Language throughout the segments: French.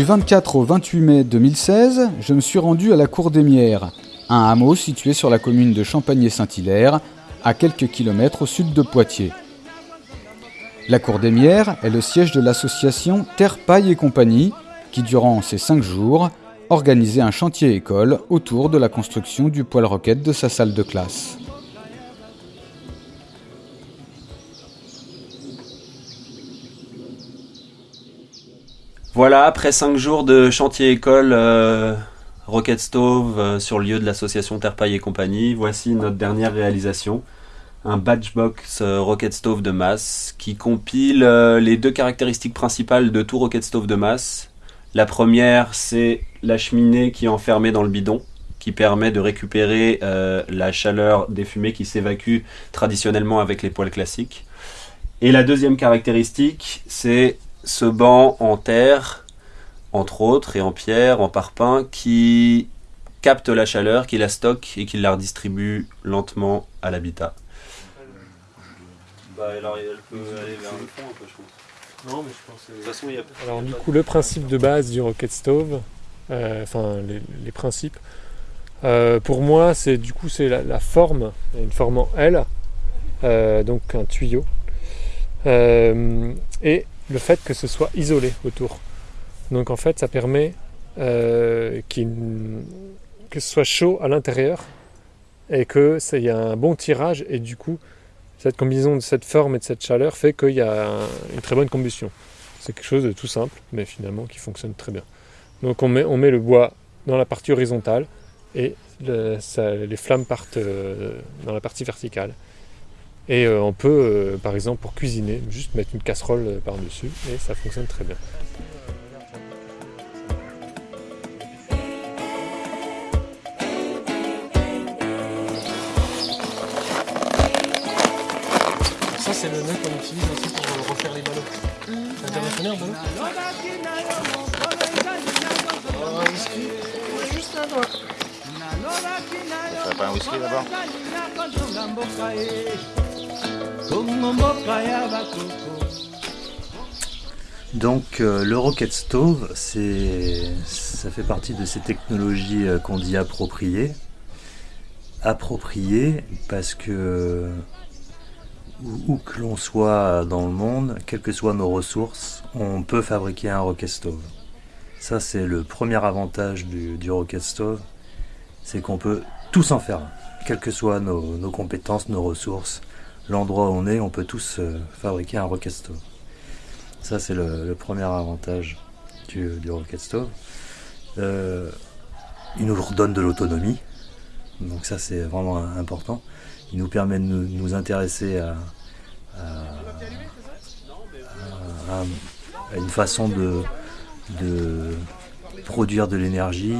Du 24 au 28 mai 2016, je me suis rendu à la Cour des Mières, un hameau situé sur la commune de Champagné-Saint-Hilaire, à quelques kilomètres au sud de Poitiers. La Cour des Mières est le siège de l'association Terre Paille et Compagnie, qui durant ces cinq jours organisait un chantier école autour de la construction du poêle roquette de sa salle de classe. Voilà, après cinq jours de chantier école euh, Rocket Stove euh, sur le lieu de l'association Terre-Paille et compagnie, voici notre dernière réalisation. Un Batchbox euh, Rocket Stove de masse qui compile les deux caractéristiques principales de tout Rocket Stove de masse. La première, c'est la cheminée qui est enfermée dans le bidon, qui permet de récupérer la chaleur des fumées qui s'évacuent traditionnellement avec les poêles classiques. Et la deuxième caractéristique, c'est ce banc en terre, entre autres, et en pierre, en parpaing, qui capte la chaleur, qui la stocke et qui la redistribue lentement à l'habitat. Bah, alors, elle peut aller vers le fond un peu, je pense. Non, mais je pense. De toute façon, il y a. Alors, du coup, le principe de base du Rocket Stove, euh, enfin, les, principes, euh, pour moi, c'est du coup, c'est la, forme, une forme en L, euh, donc un tuyau. et le fait que ce soit isolé autour. Donc en fait, ça permet euh, que ce soit chaud à l'intérieur et qu'il y a un bon tirage et du coup, cette combinaison de cette forme et de cette chaleur fait qu'il y a une très bonne combustion. C'est quelque chose de tout simple, mais finalement qui fonctionne très bien. Donc on met, on met le bois dans la partie horizontale et les flammes partent euh, dans la partie verticale. Et euh, on peut, euh, par exemple, pour cuisiner, juste mettre une casserole euh, par-dessus et ça fonctionne très bien. Ça, c'est le nœud qu'on utilise aussi pour refaire les ballons. T'as déjà un whisky Juste un doigt. Donc euh, le Rocket Stove, ça fait partie de ces technologies euh, qu'on dit appropriées. Appropriées parce que où, que l'on soit dans le monde, quelles que soient nos ressources, on peut fabriquer un Rocket Stove. Ça c'est le premier avantage du, Rocket Stove, c'est qu'on peut tous en faire quelles que soient nos compétences, nos ressources, l'endroit où on est, on peut tous euh, fabriquer un Rocket Stove. Ça, c'est le, premier avantage du, Rocket Stove. Euh, il nous redonne de l'autonomie, donc ça, c'est vraiment important. Il nous permet de nous, intéresser à, une façon de produire de l'énergie,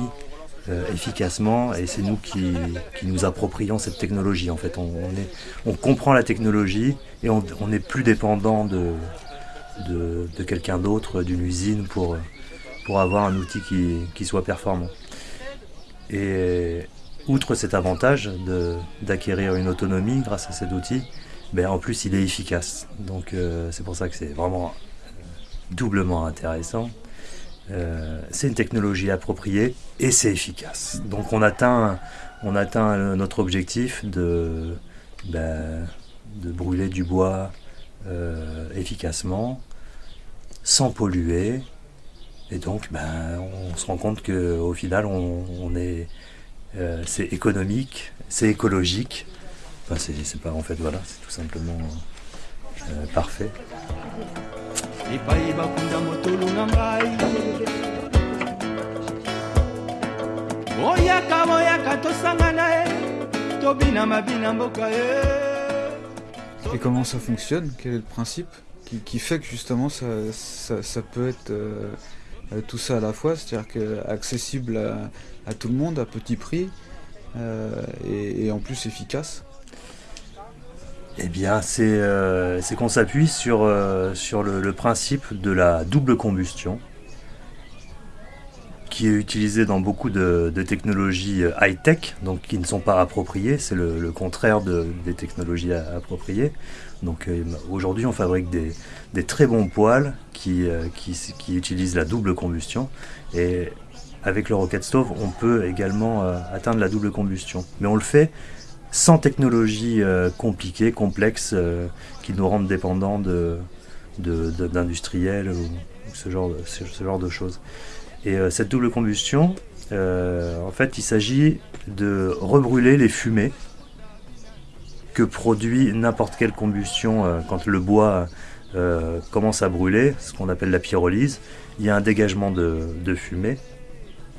euh, efficacement et c'est nous qui, nous approprions cette technologie. En fait, on, est, on comprend la technologie et on n'est plus dépendant de, de, quelqu'un d'autre, d'une usine pour, pour avoir un outil qui, soit performant. Et outre cet avantage d'acquérir une autonomie grâce à cet outil, ben en plus il est efficace. Donc euh, c'est pour ça que c'est vraiment doublement intéressant. Euh, c'est une technologie appropriée et c'est efficace. Donc on atteint, notre objectif de, ben, de brûler du bois euh, efficacement, sans polluer. Et donc ben, on se rend compte qu'au final on, est, euh, c'est économique, c'est écologique. Enfin, pas en fait c'est tout simplement parfait. Et comment ça fonctionne? Quel est le principe qui, fait que justement ça, peut être euh, euh, tout ça à la fois, c'est-à-dire que accessible à, tout le monde à petit prix euh, et, en plus efficace eh bien, c'est qu'on s'appuie sur, sur le, principe de la double combustion qui est utilisé dans beaucoup de, technologies euh, high-tech, donc qui ne sont pas appropriées. C'est le, contraire des technologies appropriées. Donc euh, aujourd'hui, on fabrique des, très bons poêles qui, qui, utilisent la double combustion. Et avec le Rocket Stove, on peut également atteindre la double combustion. Mais on le fait sans technologie compliquée, complexe, qui nous rendent dépendants d'industriels de, ou, ce genre, de choses. Et euh, cette double combustion, euh, en fait, il s'agit de rebrûler les fumées que produit n'importe quelle combustion euh, quand le bois commence à brûler, ce qu'on appelle la pyrolyse. Il y a un dégagement de, fumée.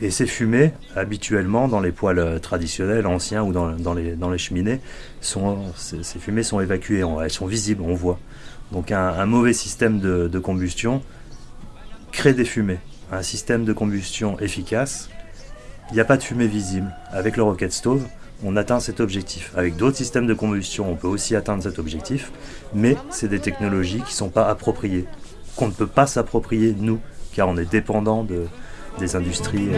Et ces fumées, habituellement, dans les poêles traditionnels, anciens ou dans, les, dans les, cheminées, sont, ces, fumées sont évacuées, elles sont visibles, on voit. Donc un, mauvais système de, de combustion crée des fumées un système de combustion efficace, il n'y a pas de fumée visible. Avec le Rocket Stove, on atteint cet objectif. Avec d'autres systèmes de combustion, on peut aussi atteindre cet objectif, mais c'est des technologies qui ne sont pas appropriées, qu'on ne peut pas s'approprier nous, car on est dépendant de, des industries.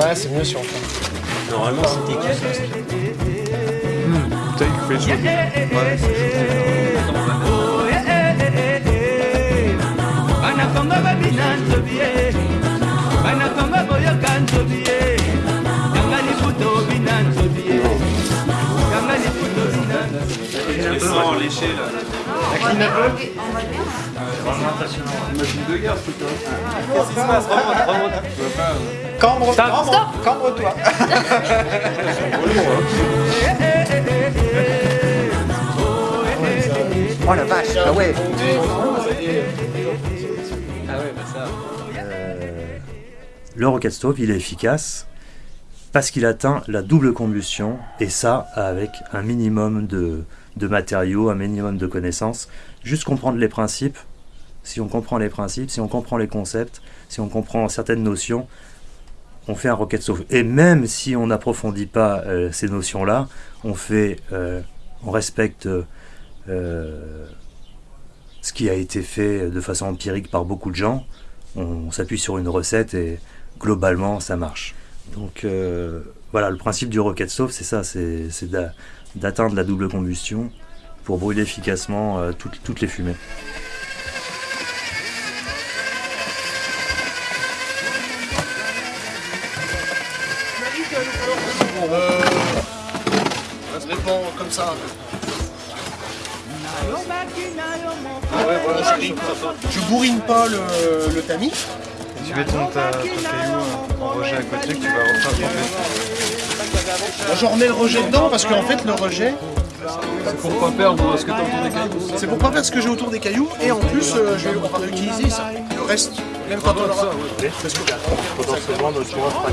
Ouais, c'est mieux on Normalement, c'était qui Mmh, putain, il fait chaud. Ouais, c'est banakongo Léchés là. La clean up Machine de guerre ce. Qu'est-ce qui se passe Remonte, remonte. Cambre, cambre, cambre-toi. oh la vache, ah ouais. Ah ouais, bah ça. Euh, le Rocket Stove, il est efficace parce qu'il atteint la double combustion et ça avec un minimum de, de matériaux, un minimum de connaissances. Juste comprendre les principes. Si on comprend les principes, si on comprend les concepts, si on comprend certaines notions, on fait un rocket stove. Et même si on n'approfondit pas euh, ces notions-là, on fait, euh, on respecte euh, ce qui a été fait de façon empirique par beaucoup de gens. On, s'appuie sur une recette et globalement ça marche. Donc voilà, le principe du rocket stove, c'est ça, c'est d'atteindre la double combustion pour brûler efficacement toutes les fumées. comme ça. Ah ouais, voilà, je, bourrine pas le, le tamis. Tu mets ton, ta, ton caillou en rejet à côté que tu vas refaire je remets le rejet dedans parce qu'en fait le rejet c'est pour pas perdre ce que tu as autour des cailloux C'est pour pas perdre ce que j'ai autour des cailloux et en plus euh, je vais, on va réutiliser ça, le reste, même quand on aura. Parce que potentiellement notre pas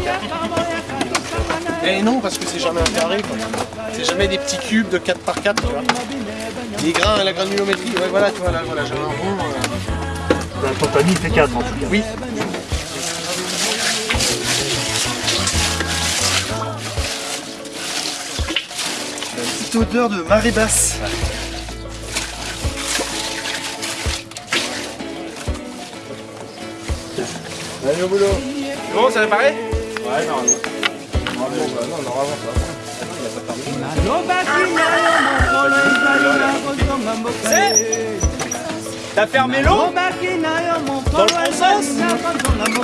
Et non parce que c'est jamais un carré. C'est jamais des petits cubes de 4 par 4, tu vois. Les grains, la granulométrie, ouais, voilà, tu vois, là, voilà, j'ai un rond. Euh... Ton panier fait 4 en tout cas. Oui. Odeur de marée basse. Allez au boulot. Bon, ça va pareil Ouais, normalement. Normalement, bah, non, ça va. C'est T'as fermé l'eau Dans le bon sens Dans le bon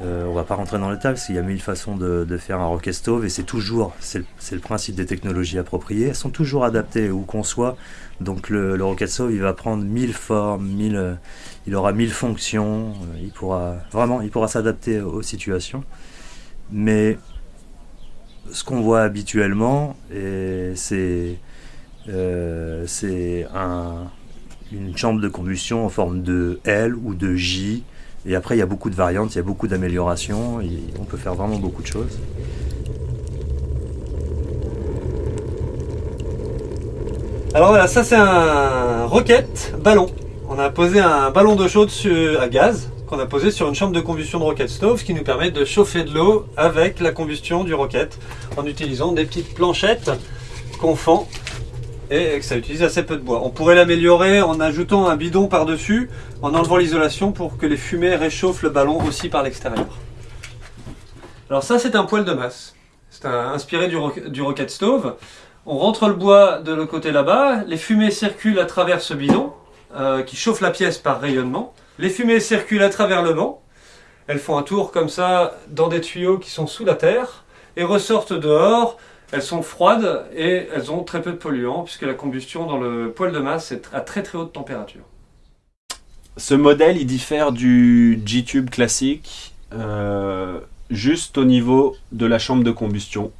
euh, on va pas rentrer dans le tas parce qu'il y a mille façons de, faire un rocket stove et c'est toujours, c'est le, principe des technologies appropriées, elles sont toujours adaptées où qu'on soit. Donc le, rocket stove, il va prendre mille formes, mille, il aura mille fonctions, euh, il pourra vraiment, il pourra s'adapter aux situations. Mais ce qu'on voit habituellement, c'est un, une chambre de combustion en forme de L ou de J Et après, il y a beaucoup de variantes, il y a beaucoup d'améliorations, on peut faire vraiment beaucoup de choses. Alors voilà, ça c'est un rocket ballon. On a posé un ballon d'eau chaude à gaz qu'on a posé sur une chambre de combustion de rocket stove, ce qui nous permet de chauffer de l'eau avec la combustion du rocket en utilisant des petites planchettes qu'on fend et que ça utilise assez peu de bois. On pourrait l'améliorer en ajoutant un bidon par-dessus, en enlevant l'isolation pour que les fumées réchauffent le ballon aussi par l'extérieur. Alors ça c'est un poêle de masse. C'est inspiré du, du rocket stove. On rentre le bois de l'autre côté là-bas, les fumées circulent à travers ce bidon euh, qui chauffe la pièce par rayonnement. Les fumées circulent à travers le vent. Elles font un tour comme ça dans des tuyaux qui sont sous la terre et ressortent dehors. Elles sont froides et elles ont très peu de polluants puisque la combustion dans le poêle de masse est à très très haute température. Ce modèle, il diffère du G-Tube classique euh, juste au niveau de la chambre de combustion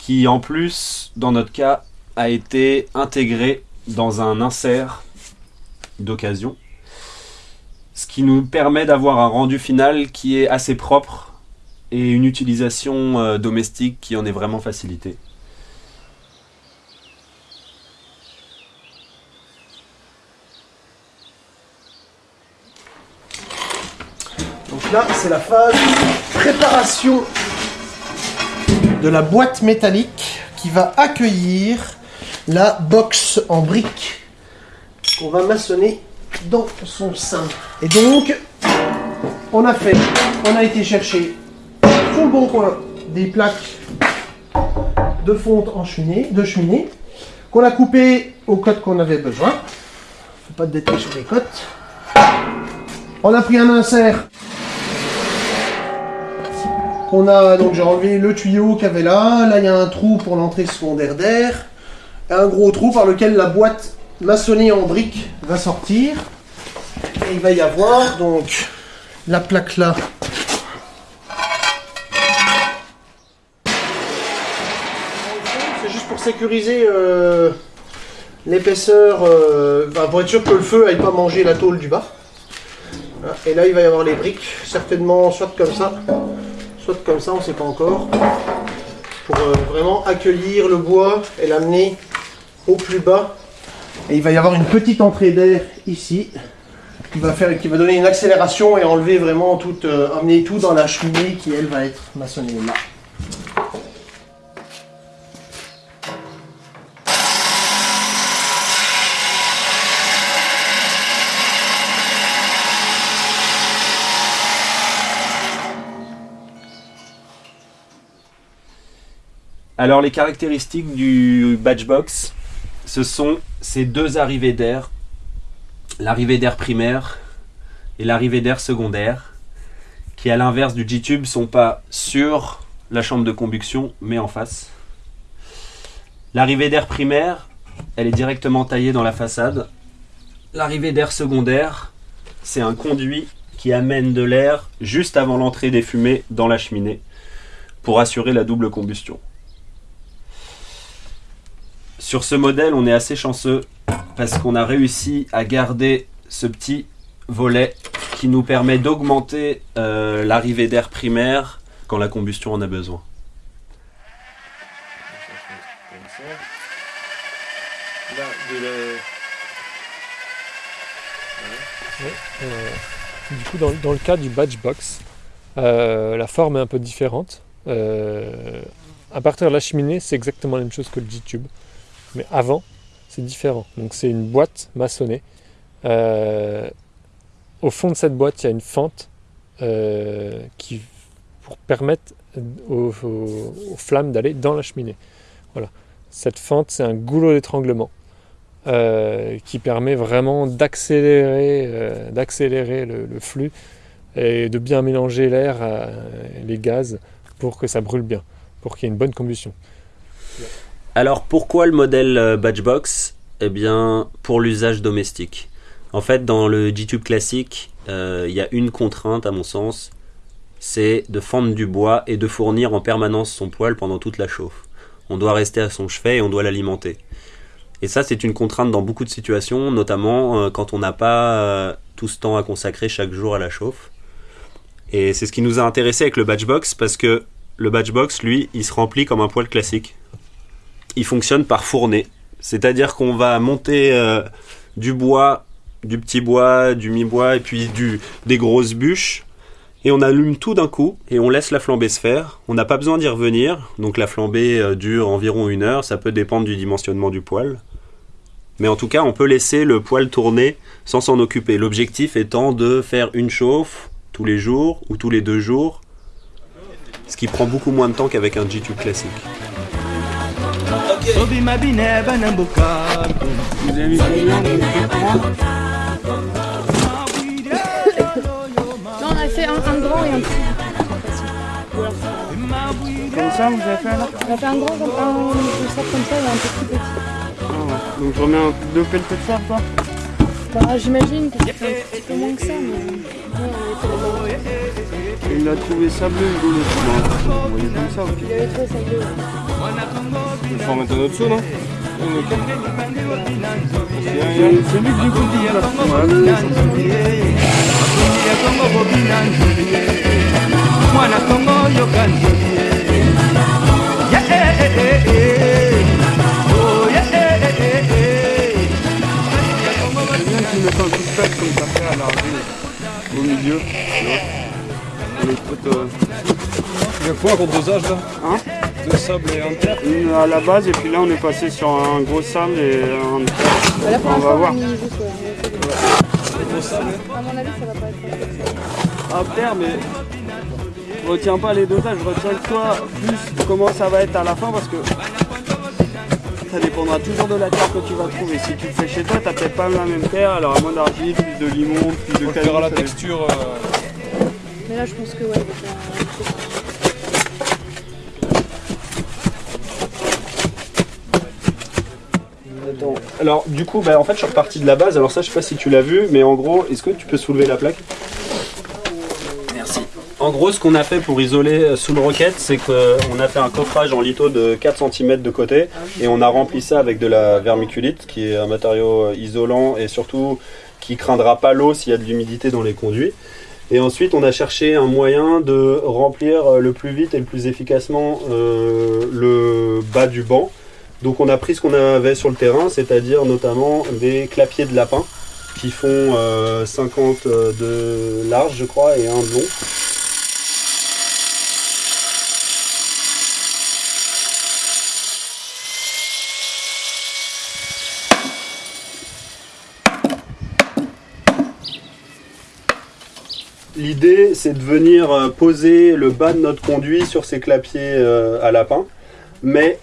qui en plus, dans notre cas, a été intégré dans un insert d'occasion, ce qui nous permet d'avoir un rendu final qui est assez propre et une utilisation euh, domestique qui en est vraiment facilitée. Donc là, c'est la phase préparation de la boîte métallique qui va accueillir la box en briques qu'on va maçonner dans son sein. Et donc, on a fait, on a été chercher sur le bon coin des plaques de fonte en cheminée, de cheminée, qu'on a coupé au cotes qu'on avait besoin. Faut pas de détails sur les cotes. On a pris un insert on a, donc j'ai enlevé le tuyau qu'il y avait là. Là, il y a un trou pour l'entrée secondaire d'air. Un gros trou par lequel la boîte maçonnée en briques va sortir. Et il va y avoir donc la plaque là. Sécuriser euh, l'épaisseur, euh, pour être sûr que le feu n'aille pas manger la tôle du bas. Et là, il va y avoir les briques, certainement soit comme ça, soit comme ça, on ne sait pas encore, pour euh, vraiment accueillir le bois et l'amener au plus bas. Et il va y avoir une petite entrée d'air ici, qui va, faire, qui va donner une accélération et enlever vraiment tout, amener tout dans la cheminée qui elle va être maçonnée là. Alors les caractéristiques du Batchbox, ce sont ces deux arrivées d'air, l'arrivée d'air primaire et l'arrivée d'air secondaire, qui à l'inverse du G-Tube sont pas sur la chambre de combustion, mais en face. L'arrivée d'air primaire, elle est directement taillée dans la façade. L'arrivée d'air secondaire, c'est un conduit qui amène de l'air juste avant l'entrée des fumées dans la cheminée pour assurer la double combustion. Sur ce modèle, on est assez chanceux parce qu'on a réussi à garder ce petit volet qui nous permet d'augmenter euh, l'arrivée d'air primaire quand la combustion en a besoin. Euh, du coup, dans, le cas du batch box, euh, la forme est un peu différente. à partir de la cheminée, c'est exactement la même chose que le G-Tube. Mais avant, c'est différent. Donc c'est une boîte maçonnée. Euh, au fond de cette boîte, il y a une fente euh, qui, pour permettre aux, flammes d'aller dans la cheminée. Voilà. Cette fente, c'est un goulot d'étranglement euh, qui permet vraiment d'accélérer, d'accélérer le, le, flux et de bien mélanger l'air, les gaz, pour que ça brûle bien, pour qu'il y ait une bonne combustion. Alors pourquoi le modèle euh, Batchbox? Eh bien pour l'usage domestique. En fait dans le G-Tube classique, euh, il y a une contrainte à mon sens, c'est de fendre du bois et de fournir en permanence son poêle pendant toute la chauffe. On doit rester à son chevet et on doit l'alimenter. Et ça c'est une contrainte dans beaucoup de situations, notamment euh, quand on n'a pas tout ce temps à consacrer chaque jour à la chauffe. Et c'est ce qui nous a intéressé avec le Batchbox parce que le Batchbox, lui, il se remplit comme un poêle classique. Il fonctionne par fournée. C'est-à-dire qu'on va monter euh, du bois, du petit bois, du mi-bois et puis des grosses bûches. Et on allume tout d'un coup et on laisse la flambée se faire. On n'a pas besoin d'y revenir. Donc la flambée euh, dure environ une heure. Ça peut dépendre du dimensionnement du poêle. Mais en tout cas, on peut laisser le poêle tourner sans s'en occuper. L'objectif étant de faire une chauffe tous les jours ou tous les deux jours, ce qui prend beaucoup moins de temps qu'avec un G-Tube classique. Avez mis combien de Non, on a fait un, un grand et un petit. Comme ça, vous avez fait là On a fait un grand, comme un, un comme ça et un petit petit. Ah ouais. Donc je remets un, deux pelletés de sable, quoi Bah, j'imagine que c'est un petit peu moins que ça, mais. Il a trouvé sableux, le ok. Il avait trouvé ça bleu. Il faut en mettre un autre seau, non eh, eh, eh, eh. Oh, eh, eh, eh, eh. Au milieu. les Il y a quoi contre dosage là? Hein? De sable et en terre Une à la base et puis là on est passé sur un gros sable et un là, pour On va voir. mis juste. ouais, Gros sable À mon avis, ça va pas être terre mais retiens pas les dosages, retiens que toi plus comment ça va être à la fin parce que ça dépendra toujours de la terre que tu vas trouver. Si tu le fais chez toi, t'as peut-être pas la même terre, alors à moins d'argile, plus de limon, plus de On verra la dépend. texture. euh, Mais là, je pense que ouais, Alors du coup, bah, en fait, je suis reparti de la base. Alors ça, je sais pas si tu l'as vu, mais en gros, est-ce que tu peux soulever la plaque? Merci. En gros, ce qu'on a fait pour isoler euh, sous le roquette, c'est qu'on a fait un coffrage en litho de 4 cm de côté et on a rempli ça avec de la vermiculite, qui est un matériau euh, isolant et surtout qui craindra pas l'eau s'il y a de l'humidité dans les conduits. Et ensuite, on a cherché un moyen de remplir euh, le plus vite et le plus efficacement euh, le bas du banc. Donc on a pris ce qu'on avait sur le terrain, c'est-à-dire notamment des clapiers de lapin qui font euh, 50 de large, je crois, et un de long. L'idée, c'est de venir euh, poser le bas de notre conduit sur ces clapiers euh, à lapin, mais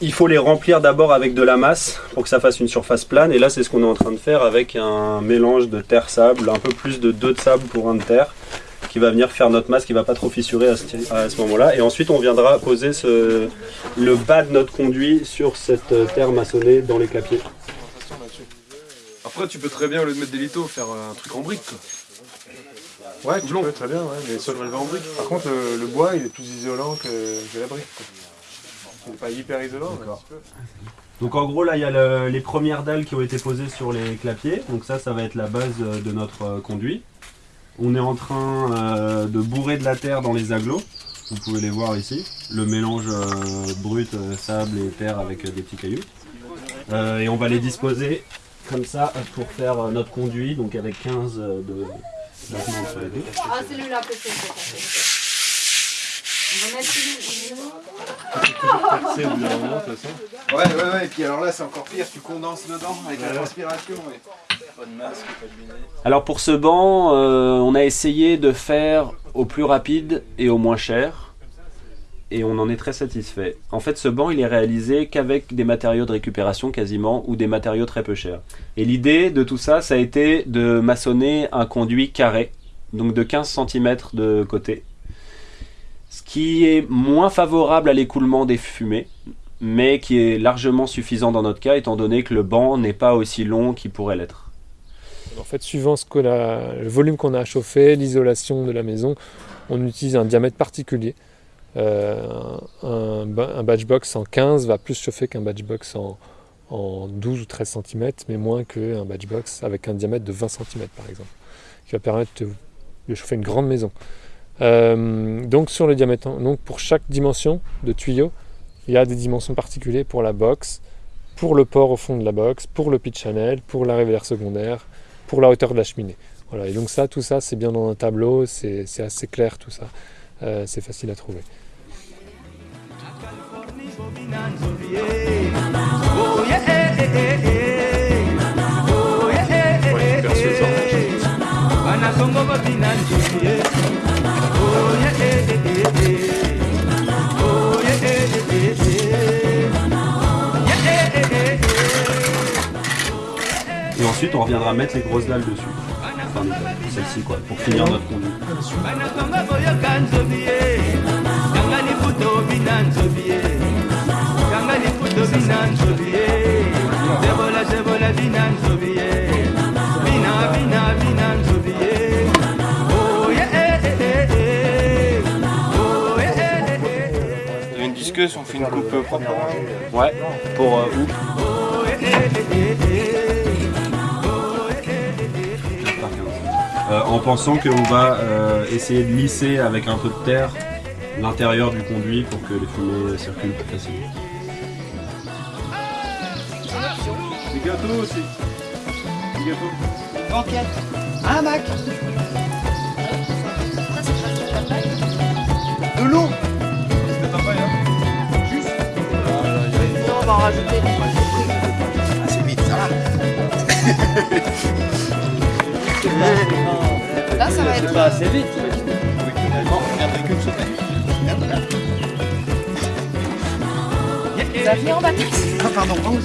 il faut les remplir d'abord avec de la masse pour que ça fasse une surface plane. Et là, c'est ce qu'on est en train de faire avec un mélange de terre-sable, un peu plus de 2 de sable pour un de terre, qui va venir faire notre masse, qui va pas trop fissurer à ce, à ce moment-là. Et ensuite, on viendra poser ce- le bas de notre conduit sur cette euh, terre maçonnée dans les clapiers. Après, tu peux très bien, au lieu de mettre des litos, faire euh, un truc en brique. quoi. Ouais, tu peux, très bien, ouais, mais ça en brique. Par contre, euh, le bois, il est plus isolant que, que la brique. quoi. Pas hyper isolant, mais un petit peu. Donc en gros là il y a le- les premières dalles qui ont été posées sur les clapiers. Donc ça ça va être la base euh, de notre euh, conduit. On est en train euh, de bourrer de la terre dans les agglos. Vous pouvez les voir ici. Le mélange euh, brut euh, sable et terre avec euh, des petits cailloux. Euh, et on va les disposer comme ça pour faire euh, notre conduit. Donc avec 15 euh, de d'attement sur les deux. Ah, c'est lui là que c'est. On va mettre C'est au bout d'un moment, de toute façon. Ouais, ouais, ouais, et puis alors là, c'est encore pire, tu condenses dedans avec la transpiration. ouais. Pas de masque, pas de lunettes. Alors pour ce banc, euh, on a essayé de faire au plus rapide et au moins cher. Et on en est très satisfait. En fait, ce banc, il est réalisé qu'avec des matériaux de récupération quasiment, ou des matériaux très peu chers. Et l'idée de tout ça, ça a été de maçonner un conduit carré, donc de 15 cm de côté. Ce qui est moins favorable à l'écoulement des fumées, mais qui est largement suffisant dans notre cas, étant donné que le banc n'est pas aussi long qu'il pourrait l'être. En fait, suivant ce a, le volume qu'on a à chauffer, l'isolation de la maison, on utilise un diamètre particulier. Euh, un, un ba- un batch box en 15 va plus chauffer qu'un batch box en, en 12 ou 13 cm, mais moins qu'un batch box avec un diamètre de 20 cm par exemple, qui va permettre de chauffer une grande maison. Euh, donc sur le diamètre, donc pour chaque dimension de tuyau, il y a des dimensions particulières pour la box, pour le port au fond de la box, pour le pitch channel, pour la révélaire secondaire, pour la hauteur de la cheminée. Voilà, et donc ça, tout ça, c'est bien dans un tableau, c'est c'est assez clair tout ça, Euh, c'est facile à trouver. Ensuite, on reviendra mettre les grosses dalles dessus. Enfin, celle-ci, quoi, pour finir notre conduit. Vous avez une disqueuse, on fait une coupe propre. Ouais, pour euh, où? Euh, en pensant qu'on va euh, essayer de lisser avec un peu de terre l'intérieur du conduit pour que les fumées circulent plus facilement. Des gâteaux aussi. Des gâteaux. Banquette. Un Mac. De l'eau. Juste. on va en rajouter. Ah, c'est vite, ça va. Là, ça va être. Bah, c'est vite. Finalement, regarde que le sauter. Merde, là. Ça vient en vacances. Ah, pardon. Bon,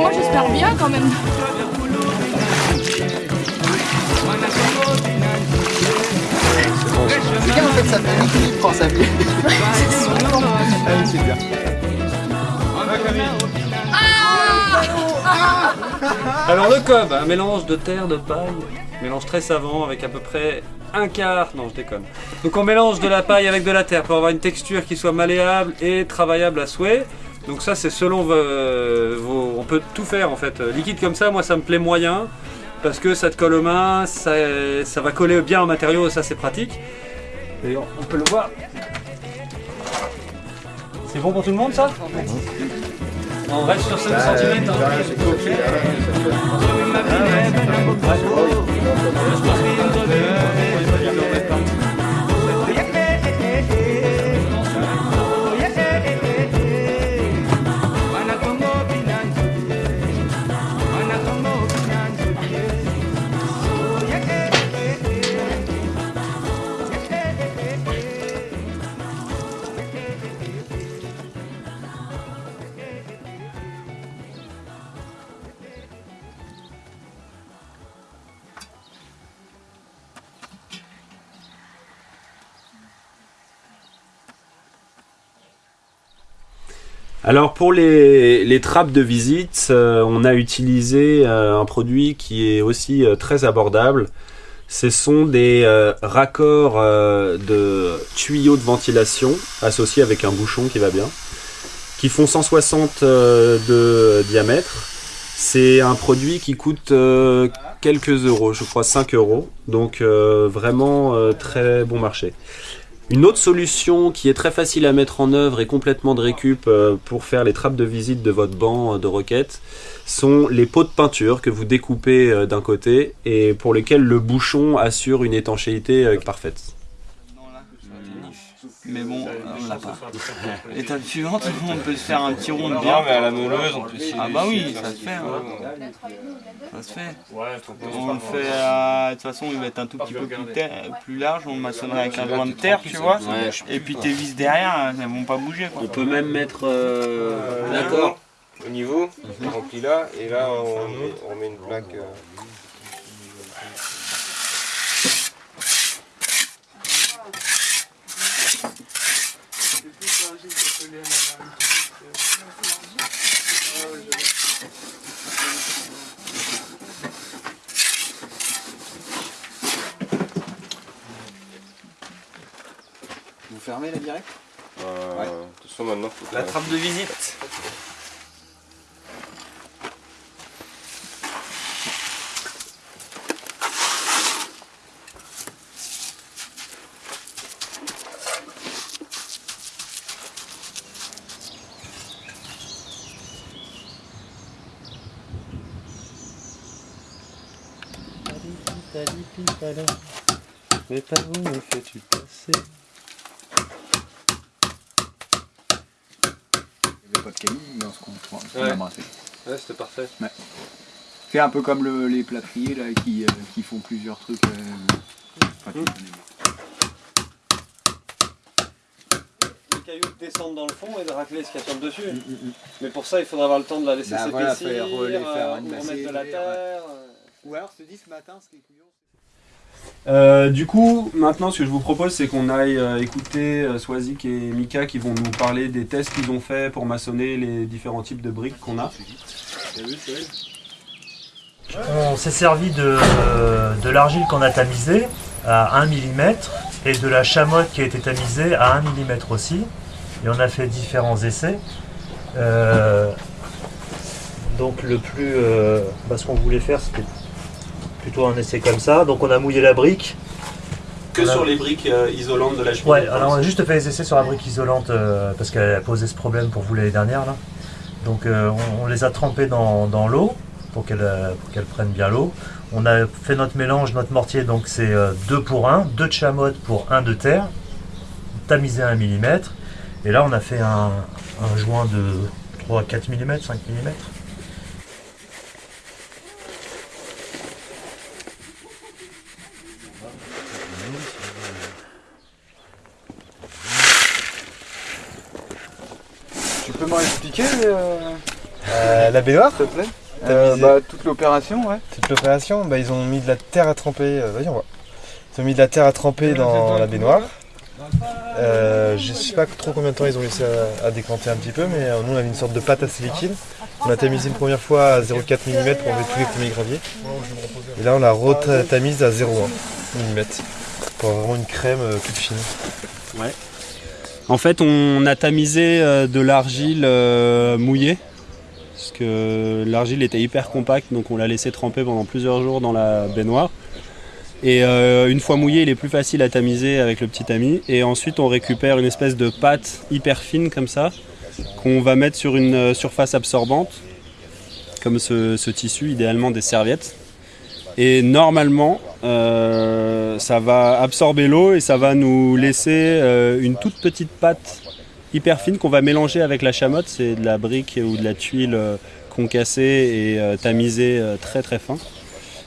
moi, j'espère bien quand même. C'est bien en fait, ça fait Nicky prend sa vie. Allez, c'est bien. Alors le cob, un mélange de terre, de paille, mélange très savant avec à peu près un quart, non je déconne. Donc on mélange de la paille avec de la terre pour avoir une texture qui soit malléable et travaillable à souhait. Donc ça c'est selon vos, vos- On peut tout faire en fait. Liquide comme ça, moi ça me plaît moyen parce que ça te colle aux mains, ça, ça va coller bien au matériau, ça c'est pratique. Et on, peut le voir. C'est bon pour tout le monde ça? On reste sur 5 cm. Alors pour les, les trappes de visite, euh, on a utilisé euh, un produit qui est aussi euh, très abordable. Ce sont des raccords de tuyaux de ventilation associés avec un bouchon qui va bien, qui font 160 euh, de diamètre. C'est un produit qui coûte quelques euros, je crois 5 euros, donc vraiment très bon marché. Une autre solution qui est très facile à mettre en œuvre et complètement de récup euh, pour faire les trappes de visite de votre banc euh, de roquettes sont les pots de peinture que vous découpez euh, d'un côté et pour lesquels le bouchon assure une étanchéité parfaite. Mais bon, on l'a pas. L'étape suivante, on peut se faire un petit rond de bien. Non, mais à la meuleuse, on peut Ah bah oui, ça se fait. hein. Ça se fait. On le fait à... De toute façon, il va être un tout petit peu plus, ter- plus large. On le maçonnerait avec un joint de terre, tu vois. Ouais. Et puis tes vis derrière, elles vont pas bouger. Quoi. On peut même mettre... euh, D'accord. Au niveau, on remplit là, et là on met, on met une plaque. euh, Vous fermez la direct euh, De toute façon, maintenant, faut La trappe de visite. Mais par où me fais-tu passer Il n'y avait pas de cailloux dans ce qu'on ce qu'on Ouais. a brassé. Ouais, c'était parfait. Ouais. C'est un peu comme le- les plâtriers là, qui, euh, qui font plusieurs trucs. euh, enfin, Mm. des- Les cailloux descendent dans le fond et de racler ce qu'il y a sur le dessus. Mais pour ça, il faudra avoir le temps de la laisser Bah voilà, s'épaissir, faire, euh, faire remettre de la ouais. terre. Ou alors, te dis ce matin, ce qui est couillon. Euh, du coup, maintenant, ce que je vous propose, c'est qu'on aille euh, écouter euh, Swazik et Mika qui vont nous parler des tests qu'ils ont fait pour maçonner les différents types de briques qu'on a. On s'est servi de, de l'argile qu'on a tamisée à 1 mm et de la chamotte qui a été tamisée à 1 mm aussi. Et on a fait différents essais. Euh, donc le plus... euh, bah, ce qu'on voulait faire c'était plutôt un essai comme ça. Donc on a mouillé la brique. Que Voilà. sur les briques euh, isolantes de la cheminée. Ouais, alors on a juste fait les essais sur la brique isolante euh, parce qu'elle a posé ce problème pour vous l'année dernière. Là. Donc euh, on, on les a trempés dans, dans l'eau pour qu'elle euh, pour qu'elle prenne bien l'eau. On a fait notre mélange, notre mortier, donc c'est 2 pour 1, 2 de chamotte pour 1 de terre, tamisé à 1 mm. Et là on a fait un, un joint de 3 4 mm, 5 mm. Tu peux m'en expliquer euh, Euh, la baignoire s'il te plaît Euh, misé- bah, Toute l'opération, ouais. Toute l'opération, bah, ils ont mis de la terre à tremper. euh, Vas-y, on voit. Ils ont mis de la terre à tremper dans la baignoire. Euh, je sais pas trop combien de temps ils ont laissé à, à décanter un petit peu, mais euh, nous on avait une sorte de pâte assez liquide. On a tamisé une première fois à 0,4 mm pour enlever tous les premiers graviers. Et là on la retamise à 0,1 mm pour avoir vraiment une crème toute fine. Ouais. En fait, on a tamisé euh, de l'argile euh, mouillée. Parce que l'argile était hyper compacte, donc on l'a laissé tremper pendant plusieurs jours dans la baignoire. Et euh, une fois mouillé, il est plus facile à tamiser avec le petit tamis. Et ensuite, on récupère une espèce de pâte hyper fine comme ça, qu'on va mettre sur une surface absorbante, comme ce tissu, idéalement des serviettes. Et normalement, euh, ça va absorber l'eau et ça va nous laisser euh, une toute petite pâte hyper fine qu'on va mélanger avec la chamotte. C'est de la brique ou de la tuile euh, concassée et tamisée très très fin.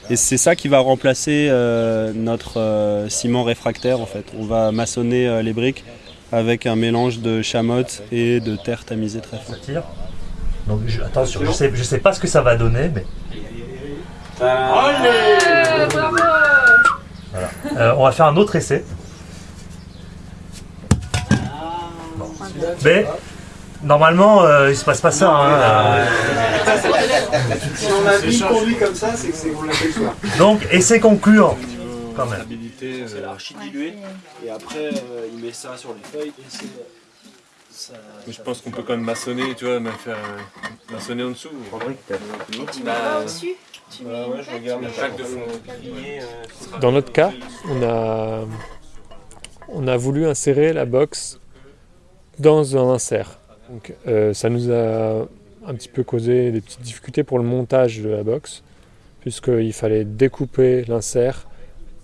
Et c'est ça qui va remplacer notre ciment réfractaire en fait. On va maçonner les briques avec un mélange de chamotte et de terre tamisée très fin. Ça tire. Je- attention, je sais, sais pas ce que ça va donner, mais voilà. Euh, on va faire un autre essai. Bon. Mais normalement, euh, il se passe pas ça. hein, euh. Si on a mis conduit comme ça, c'est que c'est qu'on l'a fait soir. Donc, essai concluant. Quand même. C'est l'archi dilué. Et après, euh, il met ça sur les feuilles et ça- Mais je pense qu'on peut quand même maçonner, tu vois, même faire un- maçonner en dessous. Tu mets Bah, pas au-dessus? Euh, Dans notre cas, on a, on a voulu insérer la box dans un insert. Donc, euh, ça nous a un petit peu causé des petites difficultés pour le montage de la box, puisqu'il fallait découper l'insert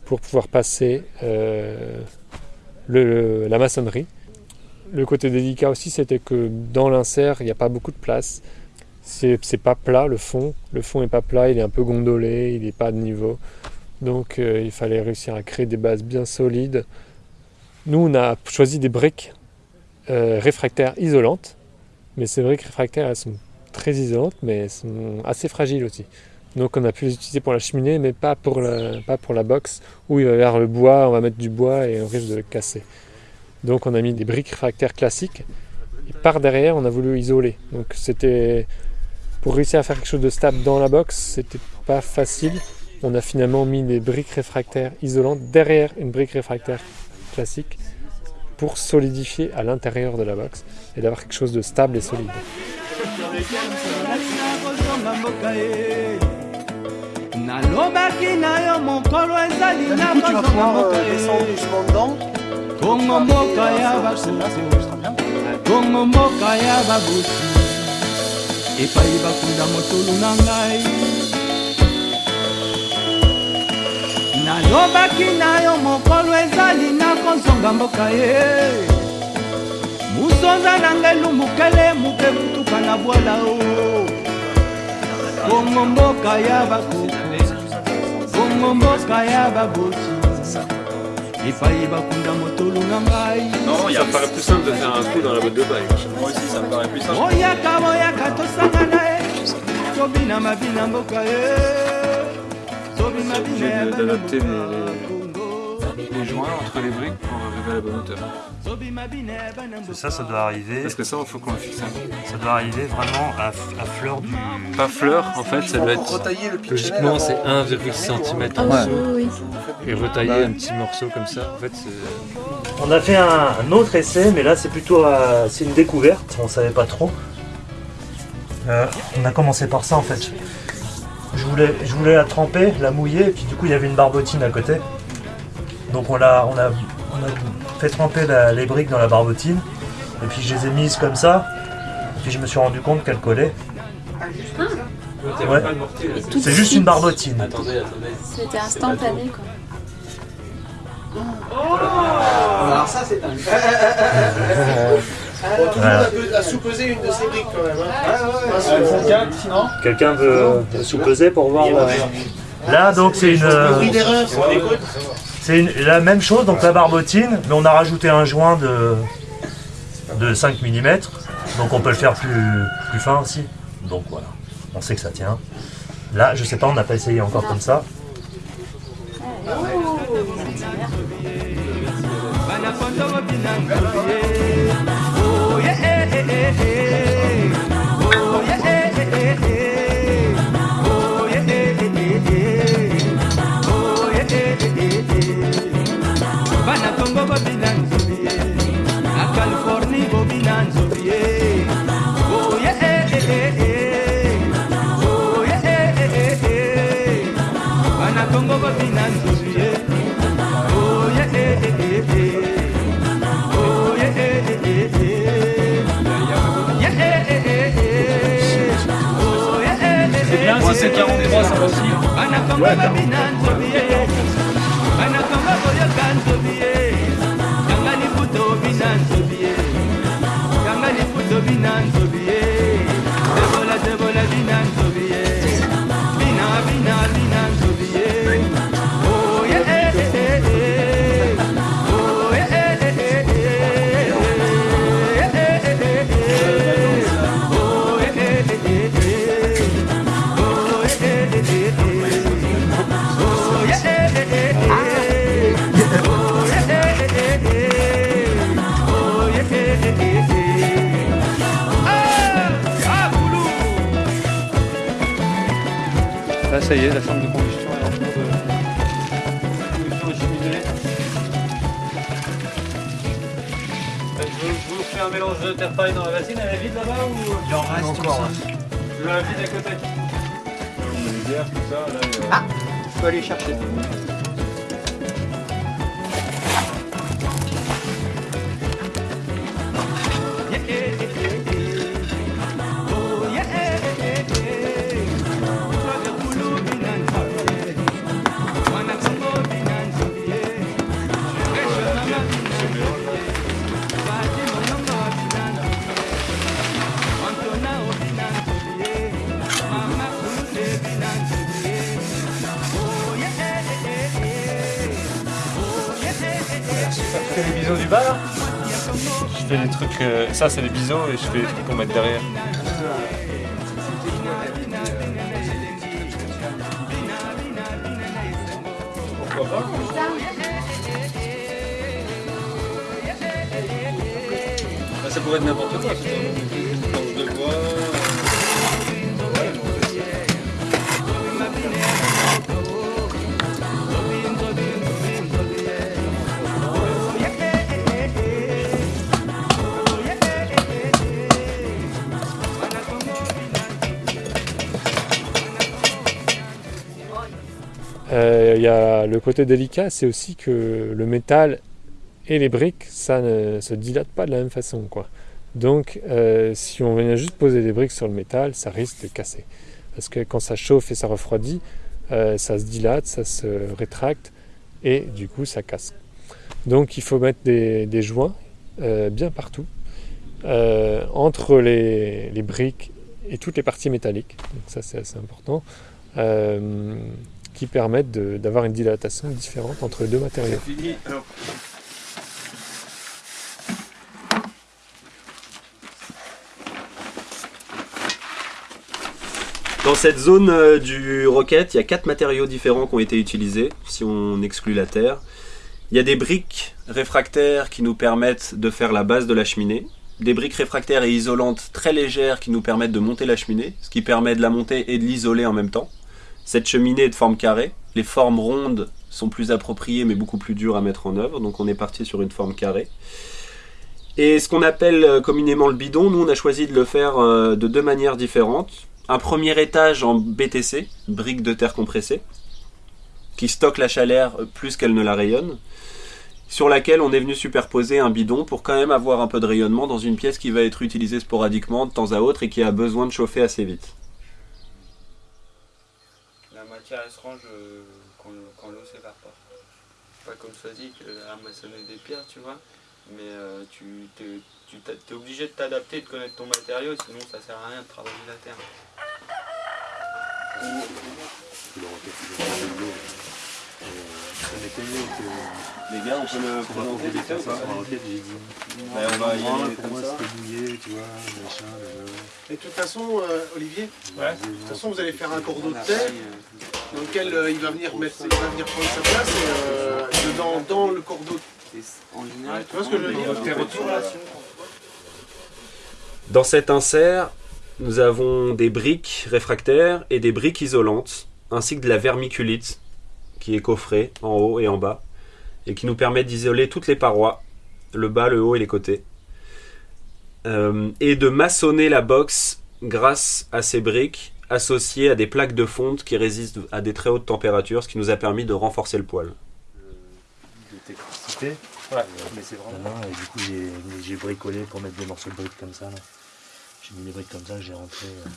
pour pouvoir passer euh, le- la maçonnerie. Le côté délicat aussi, c'était que dans l'insert, il n'y a pas beaucoup de place. C'est pas plat le fond. Le fond est pas plat, il est un peu gondolé, il n'est pas de niveau. Donc euh, il fallait réussir à créer des bases bien solides. Nous, on a choisi des briques euh, réfractaires isolantes. Mais ces briques réfractaires, elles sont très isolantes, mais elles sont assez fragiles aussi. Donc on a pu les utiliser pour la cheminée, mais pas pour la, pas pour la box, où il va y avoir le bois, on va mettre du bois et on risque de le casser. Donc on a mis des briques réfractaires classiques. Et par derrière, on a voulu isoler. Donc c'était pour réussir à faire quelque chose de stable dans la box, c'était pas facile. On a finalement mis des briques réfractaires isolantes derrière une brique réfractaire classique pour solidifier à l'intérieur de la box et d'avoir quelque chose de stable et solide. Epai bakunda motolu na ngai. Lobaki na yo mokolo ezali na kozonga mboka ye. Musonza na ngai lumukele muke kutuka na bwala o. Bongo mboka ya bakoko bongo mboka ya baboti Non, il paraît plus simple de faire un coup dans la boîte de bail. Moi aussi, ça me paraît plus simple. bina ya Obligé d'adapter les joints entre les briques pour arriver à la bonne hauteur. Ça, ça doit arriver. Parce que ça, il faut qu'on le fixe. Ça doit arriver vraiment à, à fleur du. Pas fleur, en fait, ça doit être. Retailler le Logiquement, c'est 1,6 cm en dessous. oui, Et retailler un petit morceau comme ça, en fait, c'est. On a fait un, un autre essai, mais là c'est plutôt euh, c'est une découverte, on savait pas trop. Euh, on a commencé par ça en fait. Je voulais, je voulais la tremper, la mouiller, et puis du coup il y avait une barbotine à côté. Donc on, l'a, on, a, on a fait tremper la- les briques dans la barbotine, et puis je les ai mises comme ça, et puis je me suis rendu compte qu'elles collaient. Ouais. C'est juste suite, une barbotine. Attendez, attendez. C'était instantané quoi. Alors ça c'est un. On tout le monde a sous-pesé une de ces briques quand même. Hein. Font 4 sinon Quelqu'un veut sous-peser pour voir la- Là donc c'est une. C'est la même chose, donc la barbotine, mais on a rajouté un joint de, de 5 mm, donc on peut le faire plus, plus fin aussi. Donc voilà, on sait que ça tient. Là, je sais pas, on n'a pas essayé encore comme ça. c'est 43 ça aussi. Ça y est, la chambre de combustion est en cours de combustion chimique. Je vous fais un mélange de terre paille dans la bassine, elle est vide là-bas ou Il en reste encore. Je la vide à côté Ah Je peux aller chercher. Euh, ça, c'est les biseaux et je fais pour mettre derrière. Pourquoi pas Bah, Ça pourrait être n'importe quoi. Le côté délicat, c'est aussi que le métal et les briques, ça ne se dilate pas de la même façon. Quoi. Donc, euh, si on venait juste poser des briques sur le métal, ça risque de casser. Parce que quand ça chauffe et ça refroidit, euh, ça se dilate, ça se rétracte, et du coup ça casse. Donc il faut mettre des, joints euh, bien partout entre les, les briques et toutes les parties métalliques. Donc ça c'est assez important. Qui permettent d'avoir une dilatation différente entre les deux matériaux. Dans cette zone euh, du rocket, il y a quatre matériaux différents qui ont été utilisés, si on exclut la terre. Il y a des briques réfractaires qui nous permettent de faire la base de la cheminée, des briques réfractaires et isolantes très légères qui nous permettent de monter la cheminée, ce qui permet de la monter et de l'isoler en même temps. Cette cheminée est de forme carrée, les formes rondes sont plus appropriées mais beaucoup plus dures à mettre en œuvre, donc on est parti sur une forme carrée. Et ce qu'on appelle euh, communément le bidon, nous on a choisi de le faire euh, de deux manières différentes. Un premier étage en BTC, brique de terre compressée, qui stocke la chaleur plus qu'elle ne la rayonne, sur laquelle on est venu superposer un bidon pour quand même avoir un peu de rayonnement dans une pièce qui va être utilisée sporadiquement de temps à autre et qui a besoin de chauffer assez vite. La matière elle se range euh, quand, quand l'eau s'évapore. Pas comme dit que ramasser des pierres, tu vois. Mais euh, tu t'es obligé de t'adapter, de connaître ton matériau, sinon ça sert à rien de travailler la terre. Les gars, on peut le présenter vite fait ou pas Bah, on va y aller pour moi, ça. c'était bouillé, tu vois, machin. Et de toute façon, euh, Olivier, de toute façon, vous allez faire un cordeau de terre dans lequel euh, il va venir mettre, il va venir prendre sa place et euh, dedans, dans le cordeau. En général, tu vois ce que je veux dire Dans cet insert, nous avons des briques réfractaires et des briques isolantes, ainsi que de la vermiculite qui est coffrée en haut et en bas, et qui nous permet d'isoler toutes les parois, le bas, le haut et les côtés, Euh, et de maçonner la box grâce à ces briques associées à des plaques de fonte qui résistent à des très hautes températures, ce qui nous a permis de renforcer le poil. de technicité. Ouais. mais c'est vraiment. Et du coup, j'ai- j'ai bricolé pour mettre des morceaux de briques comme ça. là. J'ai mis briques comme ça, j'ai rentré. euh,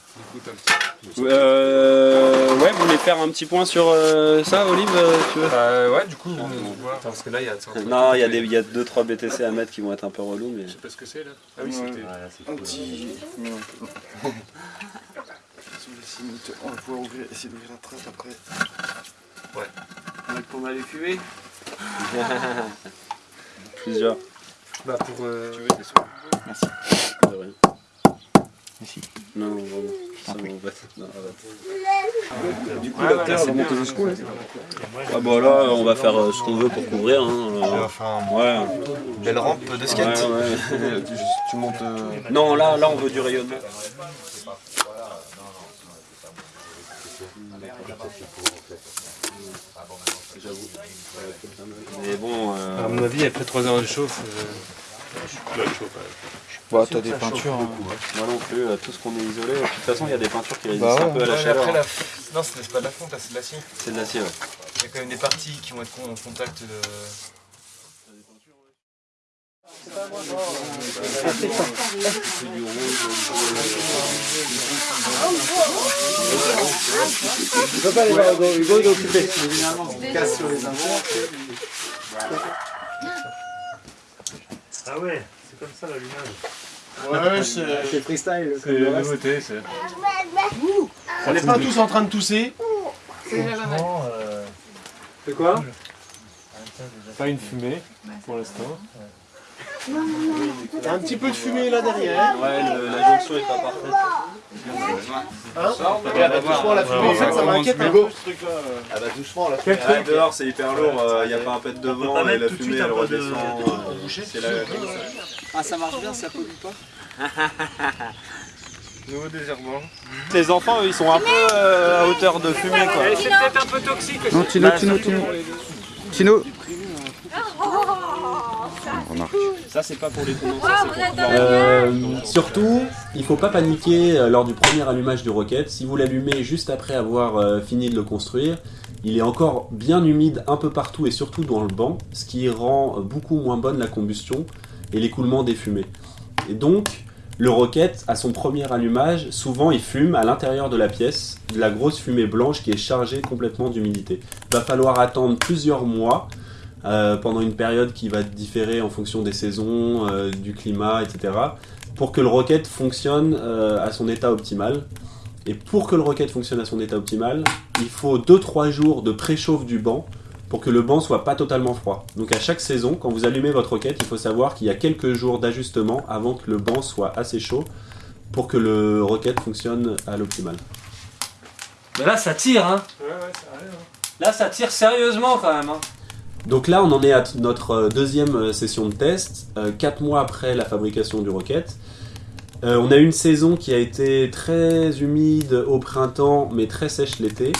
Euh, ouais, vous voulez faire un petit point sur euh, ça, Olive euh, tu veux Euh, ouais, du coup, on voit. Attends, parce que là, il y a. Non, il y a des- il y a 2-3 BTC à mettre qui vont être un peu relous, mais... Je sais pas ce que c'est là. Ah oui, c'était. Un petit. On va pouvoir ouvrir, essayer d'ouvrir la trappe après. Ouais. Pour aller fumer Plusieurs. Bah, pour. euh, Tu veux Merci. De rien. Merci. Non, vraiment. Ça arrête. Du coup, la terre va monter jusqu'où là Ah bah là, on va faire euh, ce qu'on veut pour couvrir. Hein. euh, Enfin, ouais. belle rampe de skate. Ouais, ouais. tu, tu montes. euh, Non, là, là, on veut du rayonnement. J'avoue. Mais bon. euh, À mon avis, après 3 heures de chauffe. euh, je suis plus à chaud quand même. Bah, t'as des peintures. hein. Moi non plus, euh, tout ce qu'on est isolé. De toute façon, il y a des peintures qui résistent Bah ouais. un peu à la Ouais, chaleur. après, hein. la... Non, c'est pas de la fonte, là, c'est de l'acier. C'est de l'acier, ouais. Il y a quand même des parties qui vont être en contact de. Tu peux pas aller voir Hugo, Hugo il est occupé. Casse sur les invents. Ah ouais, c'est comme ça l'allumage. Ouais, c'est. C'est freestyle. C'est la nouveauté, c'est. On n'est pas tous en train de tousser. Franchement, euh, C'est quoi Pas une fumée pour l'instant. T'as un petit peu de fumée là derrière. Ouais, le- la jonction est pas parfaite. Hein Regarde, doucement la fumée. En fait, ça m'inquiète un peu ce truc là. Ah bah doucement là. Ouais, dehors, c'est hyper lourd. Il n'y a pas un pet de vent pas et la fumée, elle peu de- redescend. de- euh, C'est la Ah, ça marche bien, ça pollue pas Nouveau désherbant. Les enfants, eux, ils sont un peu euh, à hauteur de fumée, quoi. C'est peut-être un peu toxique aussi. Non, Tino, Tino, Tino. Tino. Remarque. Ça, c'est pas pour les Euh, surtout, il faut pas paniquer euh, lors du premier allumage du rocket. Si vous l'allumez juste après avoir euh, fini de le construire, il est encore bien humide un peu partout et surtout dans le banc, ce qui rend beaucoup moins bonne la combustion et l'écoulement des fumées. Et donc, Le rocket, à son premier allumage, souvent il fume à l'intérieur de la pièce, de la grosse fumée blanche qui est chargée complètement d'humidité. Il va falloir attendre plusieurs mois, euh, pendant une période qui va différer en fonction des saisons, euh, du climat, etc., pour que le rocket fonctionne euh, à son état optimal. Et pour que le rocket fonctionne à son état optimal, il faut 2-3 jours de préchauffe du banc pour que le banc soit pas totalement froid. Donc à chaque saison, quand vous allumez votre roquette, il faut savoir qu'il y a quelques jours d'ajustement avant que le banc soit assez chaud pour que le rocket fonctionne à l'optimal. Mais là, ça tire, hein. Là, ça tire sérieusement quand même. Hein. Donc là, on en est à notre euh, deuxième euh, session de test, 4 mois après la fabrication du rocket. Euh, on a eu une saison qui a été très humide au printemps, mais très sèche l'été.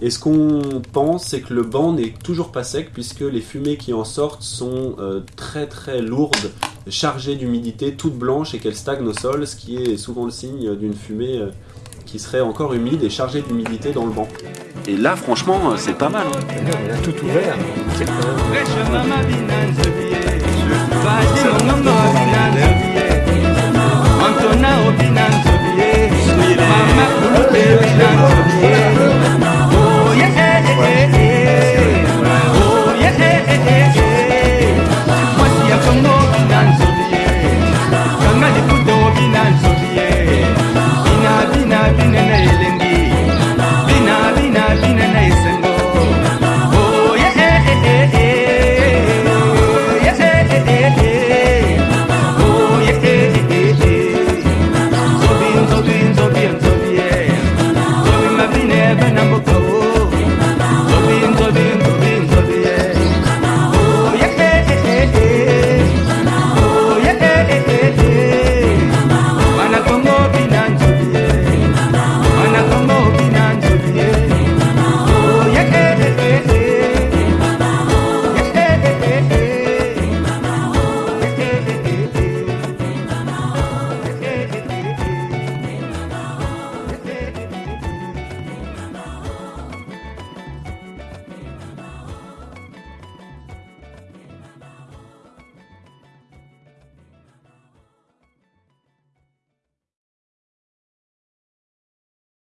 Et ce qu'on pense, c'est que le banc n'est toujours pas sec, puisque les fumées qui en sortent sont euh, très très lourdes, chargées d'humidité, toutes blanches, et qu'elles stagnent au sol, ce qui est souvent le signe d'une fumée euh, qui serait encore humide et chargée d'humidité dans le banc. Et là, franchement, euh, c'est pas mal. Il a tout ouvert. C'est